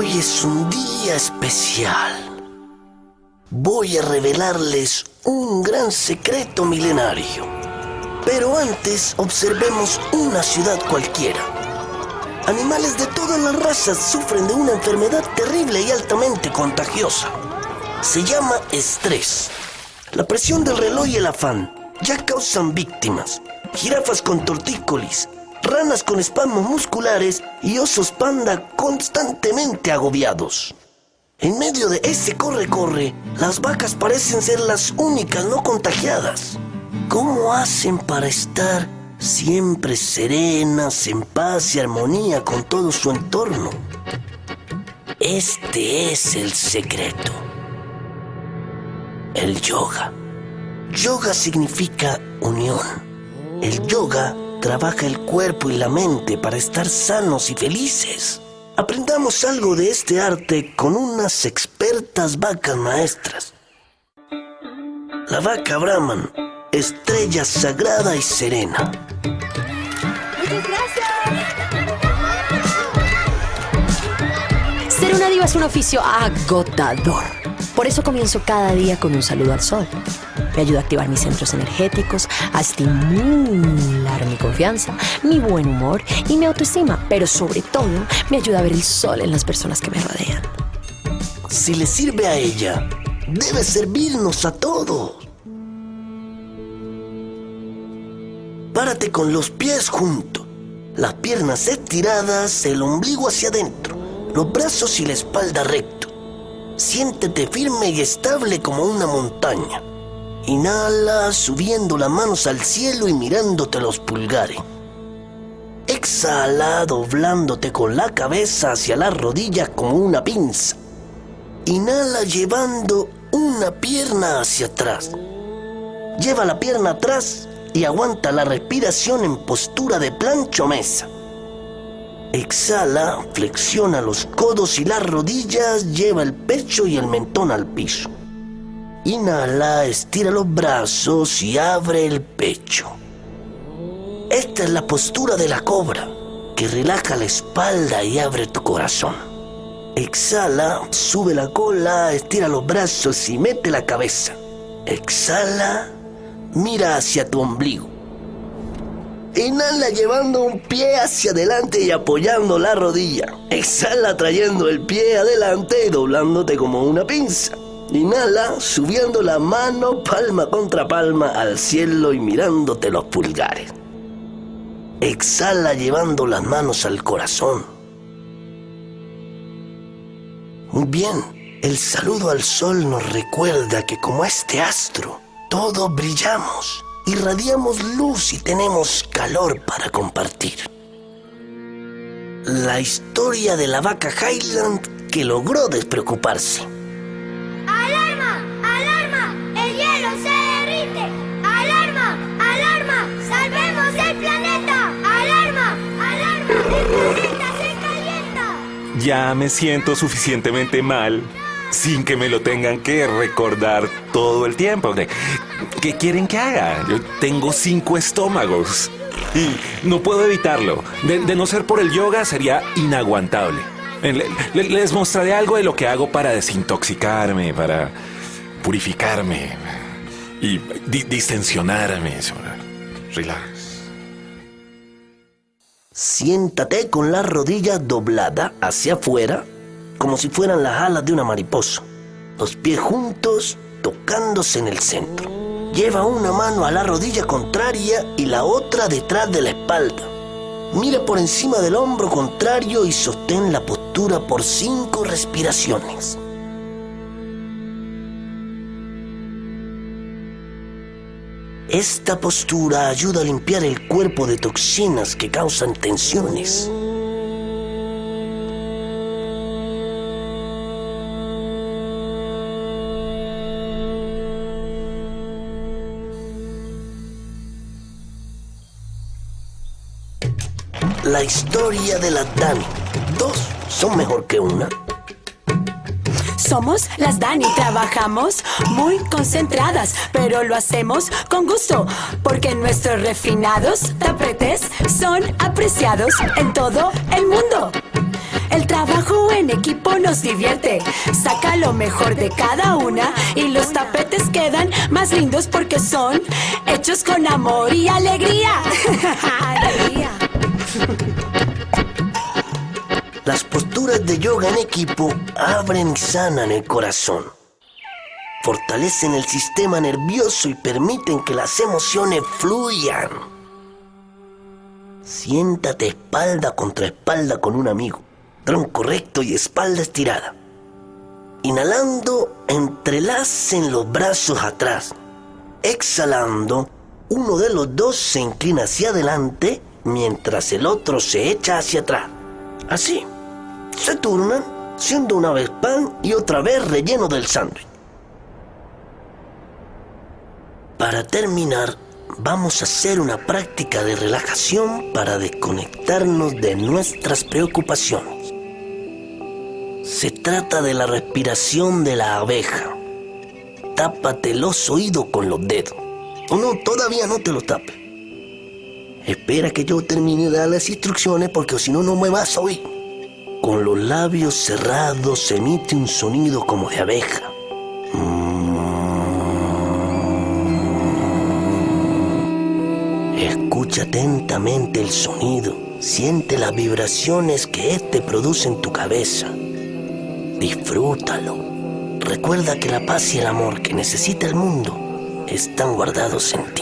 Hoy es un día especial. Voy a revelarles un gran secreto milenario. Pero antes observemos una ciudad cualquiera. Animales de todas las razas sufren de una enfermedad terrible y altamente contagiosa. Se llama estrés. La presión del reloj y el afán ya causan víctimas. Jirafas con tortícolis, ranas con espasmos musculares y osos panda constantemente agobiados. En medio de ese corre-corre, las vacas parecen ser las únicas no contagiadas. ¿Cómo hacen para estar siempre serenas, en paz y armonía con todo su entorno? Este es el secreto. El yoga. Yoga significa unión. El yoga trabaja el cuerpo y la mente para estar sanos y felices. Aprendamos algo de este arte con unas expertas vacas maestras. La vaca Brahman, estrella sagrada y serena. Muchas gracias. Ser una diva es un oficio agotador. Por eso comienzo cada día con un saludo al sol. Me ayuda a activar mis centros energéticos, a estimular mi confianza, mi buen humor y mi autoestima, pero sobre todo me ayuda a ver el sol en las personas que me rodean. Si le sirve a ella, debe servirnos a todos. Párate con los pies juntos, las piernas estiradas, el ombligo hacia adentro, los brazos y la espalda recto. Siéntete firme y estable como una montaña. Inhala subiendo las manos al cielo y mirándote los pulgares. Exhala doblándote con la cabeza hacia las rodillas como una pinza. Inhala llevando una pierna hacia atrás. Lleva la pierna atrás y aguanta la respiración en postura de plancho mesa. Exhala, flexiona los codos y las rodillas, lleva el pecho y el mentón al piso. Inhala, estira los brazos y abre el pecho. Esta es la postura de la cobra, que relaja la espalda y abre tu corazón. Exhala, sube la cola, estira los brazos y mete la cabeza. Exhala, mira hacia tu ombligo. Inhala llevando un pie hacia adelante y apoyando la rodilla. Exhala trayendo el pie adelante y doblándote como una pinza. Inhala subiendo la mano palma contra palma al cielo y mirándote los pulgares. Exhala llevando las manos al corazón. Muy bien, el saludo al sol nos recuerda que como este astro, todos brillamos, irradiamos luz y tenemos calor para compartir. La historia de la vaca Highland que logró despreocuparse. Ya me siento suficientemente mal sin que me lo tengan que recordar todo el tiempo. ¿Qué- ¿Qué quieren que haga? Yo tengo cinco estómagos y no puedo evitarlo. De, no ser por el yoga sería inaguantable. Le- le- les mostraré algo de lo que hago para desintoxicarme, para purificarme y di- distensionarme. Relax. Siéntate con la rodilla doblada hacia afuera, como si fueran las alas de una mariposa. Los pies juntos, tocándose en el centro. Lleva una mano a la rodilla contraria y la otra detrás de la espalda. Mira por encima del hombro contrario y sostén la postura por cinco respiraciones. Esta postura ayuda a limpiar el cuerpo de toxinas que causan tensiones. La historia de la Dani. Dos son mejor que una. Somos las Dani, trabajamos muy concentradas, pero lo hacemos con gusto, porque nuestros refinados tapetes son apreciados en todo el mundo. El trabajo en equipo nos divierte. Saca lo mejor de cada una y los tapetes quedan más lindos porque son hechos con amor y alegría. alegría. Las posturas de yoga en equipo abren y sanan el corazón. Fortalecen el sistema nervioso y permiten que las emociones fluyan. Siéntate espalda contra espalda con un amigo, tronco recto y espalda estirada. Inhalando, entrelacen los brazos atrás. Exhalando, uno de los dos se inclina hacia adelante mientras el otro se echa hacia atrás. Así, se turnan, siendo una vez pan y otra vez relleno del sándwich. Para terminar, vamos a hacer una práctica de relajación para desconectarnos de nuestras preocupaciones. Se trata de la respiración de la abeja. Tápate los oídos con los dedos. O no, todavía no te los tapes. Espera que yo termine de dar las instrucciones porque si no, no me vas a oír. Con los labios cerrados emite un sonido como de abeja. Escucha atentamente el sonido. Siente las vibraciones que éste produce en tu cabeza. Disfrútalo. Recuerda que la paz y el amor que necesita el mundo están guardados en ti.